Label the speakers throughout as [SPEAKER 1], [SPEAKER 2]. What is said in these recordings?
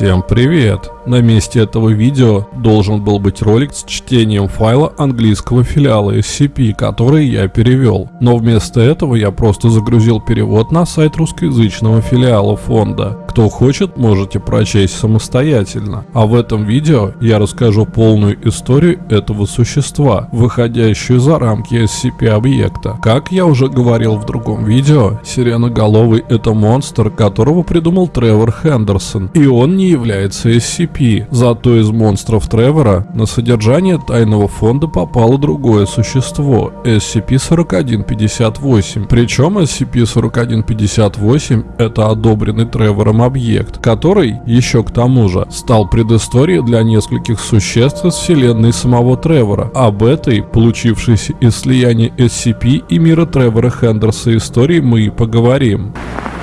[SPEAKER 1] Всем привет! На месте этого видео должен был быть ролик с чтением файла английского филиала SCP, который я перевел. Но вместо этого я просто загрузил перевод на сайт русскоязычного филиала фонда. Кто хочет, можете прочесть самостоятельно. А в этом видео я расскажу полную историю этого существа, выходящую за рамки SCP-объекта. Как я уже говорил в другом видео, сиреноголовый это монстр, которого придумал Тревор Хендерсон, и он не является SCP SCP. Зато из монстров Тревора на содержание тайного фонда попало другое существо – SCP-4158. Причем SCP-4158 – это одобренный Тревором объект, который, еще к тому же, стал предысторией для нескольких существ из вселенной самого Тревора. Об этой, получившейся из слияния SCP и мира Тревора Хендерса истории мы и поговорим.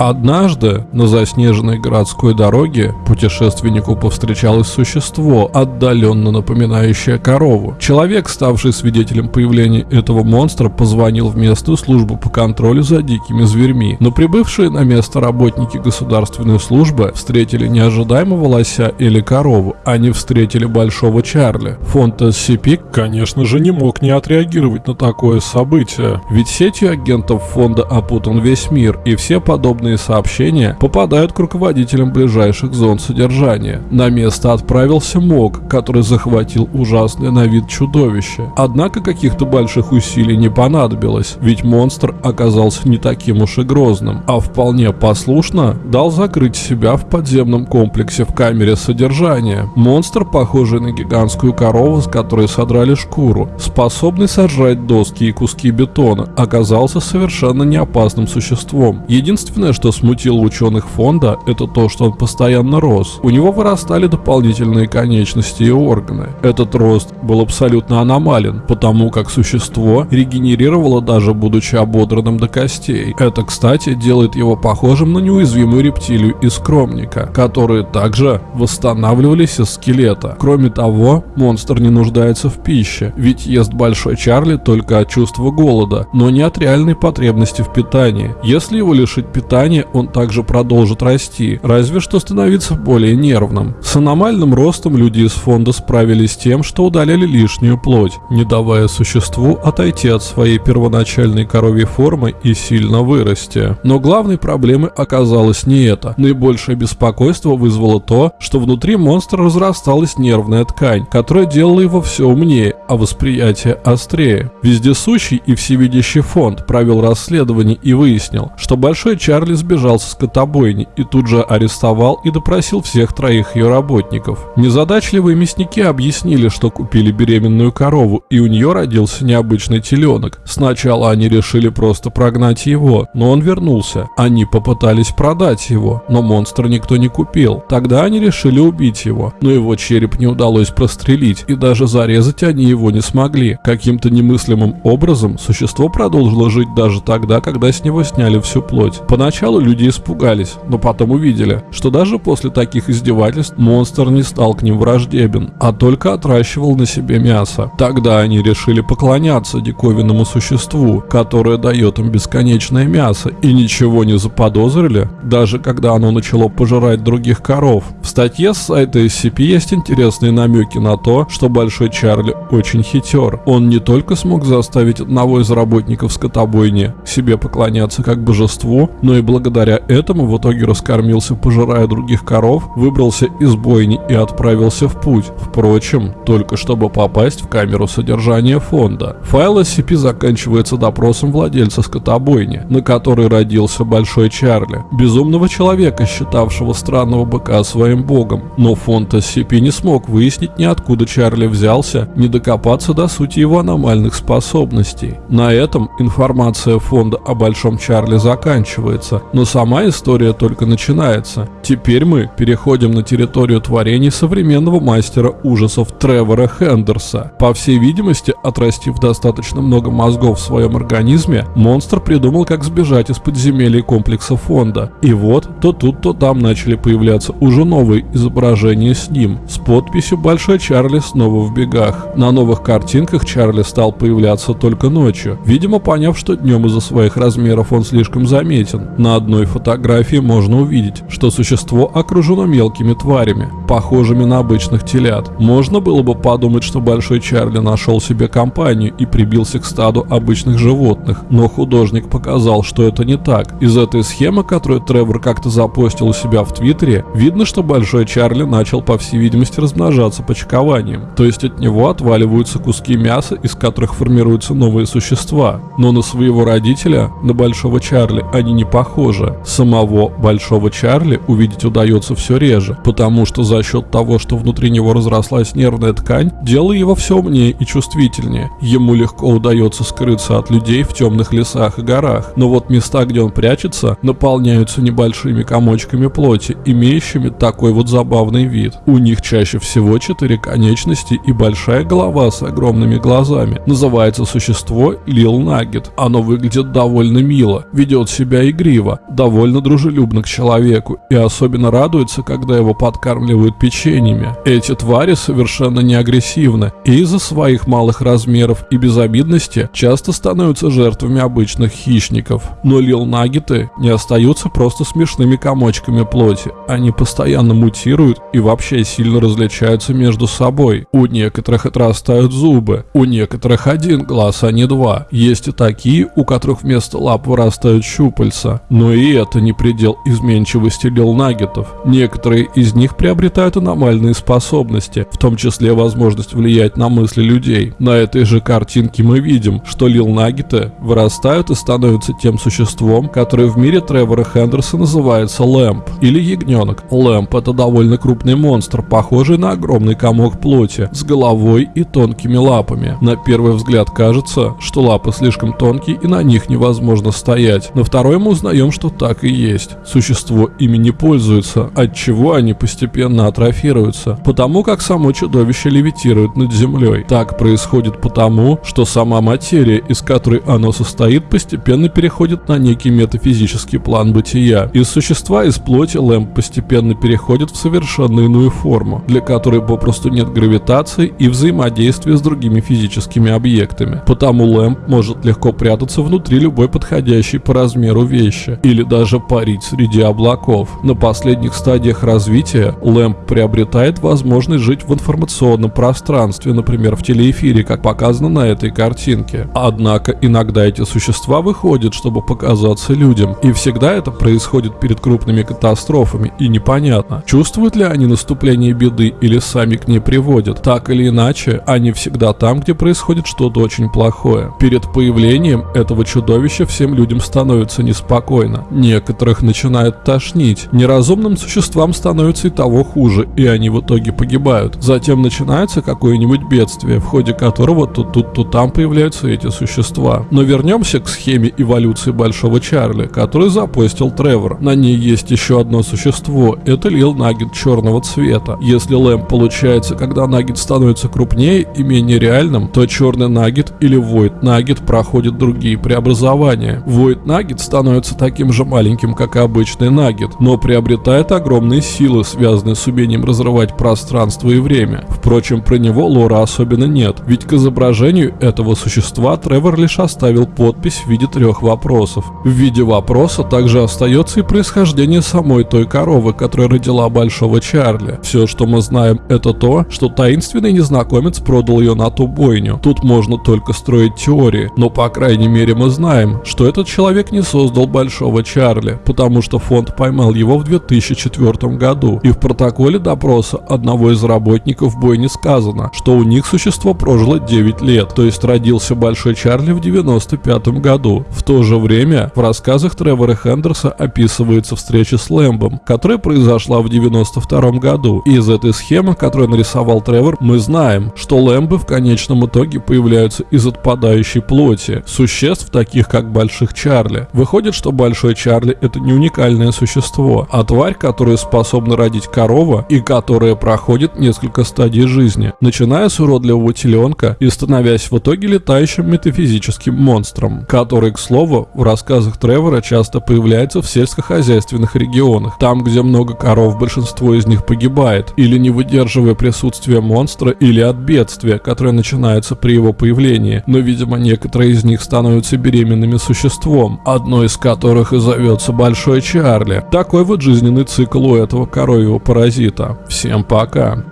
[SPEAKER 1] Однажды на заснеженной городской дороге путешественнику повстречалось существо, отдаленно напоминающее корову. Человек, ставший свидетелем появления этого монстра, позвонил в местную службу по контролю за дикими зверьми, но прибывшие на место работники государственной службы встретили неожидаемого лося или корову, они встретили большого Чарли. Фонд SCP, конечно же, не мог не отреагировать на такое событие, ведь сетью агентов фонда опутан весь мир, и все подобные подобные сообщения попадают к руководителям ближайших зон содержания. На место отправился МОК, который захватил ужасное на вид чудовище. Однако каких-то больших усилий не понадобилось, ведь монстр оказался не таким уж и грозным, а вполне послушно дал закрыть себя в подземном комплексе в камере содержания. Монстр, похожий на гигантскую корову, с которой содрали шкуру, способный сожрать доски и куски бетона, оказался совершенно неопасным существом. Единственное, что смутило ученых фонда, это то, что он постоянно рос. У него вырастали дополнительные конечности и органы. Этот рост был абсолютно аномален, потому как существо регенерировало даже будучи ободранным до костей. Это, кстати, делает его похожим на неуязвимую рептилию из скромника, которые также восстанавливались из скелета. Кроме того, монстр не нуждается в пище, ведь ест Большой Чарли только от чувства голода, но не от реальной потребности в питании. Если его лишить питания, плане он также продолжит расти, разве что становиться более нервным. С аномальным ростом люди из фонда справились тем, что удаляли лишнюю плоть, не давая существу отойти от своей первоначальной коровьей формы и сильно вырасти. Но главной проблемой оказалось не это. Наибольшее беспокойство вызвало то, что внутри монстра разрасталась нервная ткань, которая делала его все умнее, а восприятие острее. Вездесущий и всевидящий фонд провел расследование и выяснил, что Большой Чарли сбежал со скотобойни и тут же арестовал и допросил всех троих ее работников. Незадачливые мясники объяснили, что купили беременную корову и у нее родился необычный теленок. Сначала они решили просто прогнать его, но он вернулся. Они попытались продать его, но монстра никто не купил. Тогда они решили убить его, но его череп не удалось прострелить и даже зарезать они его не смогли. Каким-то немыслимым образом существо продолжило жить даже тогда, когда с него сняли всю плоть. Поначалу Поначалу люди испугались, но потом увидели, что даже после таких издевательств монстр не стал к ним враждебен, а только отращивал на себе мясо. Тогда они решили поклоняться диковинному существу, которое дает им бесконечное мясо, и ничего не заподозрили, даже когда оно начало пожирать других коров. В статье с сайта SCP есть интересные намеки на то, что Большой Чарли очень хитер. Он не только смог заставить одного из работников скотобойни себе поклоняться как божеству, но и благодаря этому в итоге раскормился, пожирая других коров, выбрался из бойни и отправился в путь. Впрочем, только чтобы попасть в камеру содержания фонда. Файл SCP заканчивается допросом владельца скотобойни, на которой родился Большой Чарли, безумного человека, считавшего странного быка своим богом. Но фонд SCP не смог выяснить ни откуда Чарли взялся, ни докопаться до сути его аномальных способностей. На этом информация фонда о Большом Чарли заканчивается, но сама история только начинается. Теперь мы переходим на территорию творений современного мастера ужасов Тревора Хендерса. По всей видимости, отрастив достаточно много мозгов в своем организме, монстр придумал, как сбежать из подземелья комплекса фонда. И вот, то тут, то там начали появляться уже новые изображения с ним, с подписью «Большой Чарли снова в бегах». На новых картинках Чарли стал появляться только ночью, видимо поняв, что днем из-за своих размеров он слишком заметен. На На одной фотографии можно увидеть, что существо окружено мелкими тварями, похожими на обычных телят. Можно было бы подумать, что Большой Чарли нашел себе компанию и прибился к стаду обычных животных, но художник показал, что это не так. Из этой схемы, которую Тревор как-то запостил у себя в Твиттере, видно, что Большой Чарли начал, по всей видимости, размножаться почкованием. То есть от него отваливаются куски мяса, из которых формируются новые существа. Но на своего родителя, на Большого Чарли, они не похожи. Самого Большого Чарли увидеть удается все реже, потому что за счет того, что внутри него разрослась нервная ткань, делая его все умнее и чувствительнее. Ему легко удается скрыться от людей в темных лесах и горах, но вот места, где он прячется, наполняются небольшими комочками плоти, имеющими такой вот забавный вид. У них чаще всего четыре конечности и большая голова с огромными глазами. Называется существо Лил Наггет. Оно выглядит довольно мило, ведет себя игриво, довольно дружелюбно к человеку и особенно радуется, когда его подкармливают печеньями. Эти твари совершенно не агрессивны и из-за своих малых размеров и безобидности часто становятся жертвами обычных хищников. Но Лил Наггеты не остаются просто смешными комочками плоти, они постоянно мутируют и вообще сильно различаются между собой. У некоторых отрастают зубы, у некоторых один глаз, а не два. Есть и такие, у которых вместо лап вырастают щупальца. Но и это не предел изменчивости лилнагетов. Некоторые из них приобретают аномальные способности, в том числе возможность влиять на мысли людей. На этой же картинке мы видим, что лилнагеты вырастают и становятся тем существом, которое в мире Тревора Хендерса называется лэмп или ягненок. Лэмп это довольно крупный монстр, похожий на огромный комок плоти, с головой и тонкими лапами. На первый взгляд кажется, что лапы слишком тонкие и на них невозможно стоять. На второй мы узнаем, что так и есть. Существо ими не пользуется, от чего они постепенно атрофируются, потому как само чудовище левитирует над землей. Так происходит потому, что сама материя, из которой оно состоит, постепенно переходит на некий метафизический план бытия. Из существа из плоти Лэмп постепенно переходит в совершенно иную форму, для которой попросту нет гравитации и взаимодействия с другими физическими объектами. Потому Лэмп может легко прятаться внутри любой подходящей по размеру вещи, или даже парить среди облаков. На последних стадиях развития Лэмп приобретает возможность жить в информационном пространстве, например, в телеэфире, как показано на этой картинке. Однако иногда эти существа выходят, чтобы показаться людям, и всегда это происходит перед крупными катастрофами, и непонятно, чувствуют ли они наступление беды или сами к ней приводят. Так или иначе, они всегда там, где происходит что-то очень плохое. Перед появлением этого чудовища всем людям становится неспокойно. Некоторых начинает тошнить. Неразумным существам становится и того хуже, и они в итоге погибают. Затем начинается какое-нибудь бедствие, в ходе которого то тут, то там появляются эти существа. Но вернемся к схеме эволюции Большого Чарли, который запостил Тревор. На ней есть еще одно существо. Это Лил Наггет черного цвета. Если Лэм получается, когда Наггет становится крупнее и менее реальным, то черный Наггет или Void Наггет проходит другие преобразования. Void Наггет становится таким же маленьким, как и обычный Наггет, но приобретает огромные силы, связанные с умением разрывать пространство и время. Впрочем, про него лора особенно нет, ведь к изображению этого существа Тревор лишь оставил подпись в виде трех вопросов. В виде вопроса также остается и происхождение самой той коровы, которая родила Большого Чарли. Все, что мы знаем, это то, что таинственный незнакомец продал ее на ту бойню. Тут можно только строить теории, но по крайней мере мы знаем, что этот человек не создал Большого Чарли, потому что фонд поймал его в 2004 году, и в протоколе допроса одного из работников бойни сказано, что у них существо прожило 9 лет, то есть родился Большой Чарли в 95 году. В то же время в рассказах Тревора Хендерса описывается встреча с Лэмбом, которая произошла в 92 году. И из этой схемы, которую нарисовал Тревор, мы знаем, что Лэмбы в конечном итоге появляются из отпадающей плоти, существ таких как Больших Чарли. Выходит, что Большой Чарли это не уникальное существо, а тварь, которая способна родить корова и которая проходит несколько стадий жизни, начиная с уродливого теленка и становясь в итоге летающим метафизическим монстром, который, к слову, в рассказах Тревора часто появляется в сельскохозяйственных регионах, там, где много коров, большинство из них погибает, или не выдерживая присутствия монстра, или от бедствия, которое начинается при его появлении, но, видимо, некоторые из них становятся беременными существом, одно из которых которых и зовется Большой Чарли. Такой вот жизненный цикл у этого коровьего паразита. Всем пока.